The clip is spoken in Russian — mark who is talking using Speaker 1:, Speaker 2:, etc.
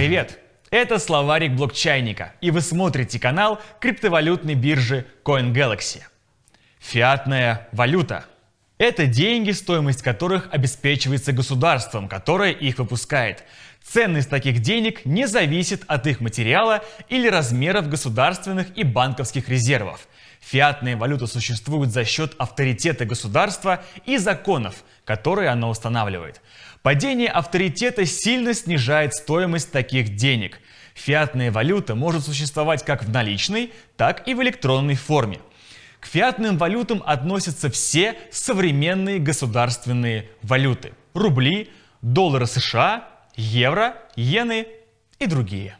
Speaker 1: Привет! Это словарик блокчайника, и вы смотрите канал криптовалютной биржи CoinGalaxy. Фиатная валюта – это деньги, стоимость которых обеспечивается государством, которое их выпускает. Ценность таких денег не зависит от их материала или размеров государственных и банковских резервов. Фиатная валюта существует за счет авторитета государства и законов, которые оно устанавливает. Падение авторитета сильно снижает стоимость таких денег. Фиатная валюта может существовать как в наличной, так и в электронной форме. К фиатным валютам относятся все современные государственные валюты – рубли, доллары США, евро, иены и другие.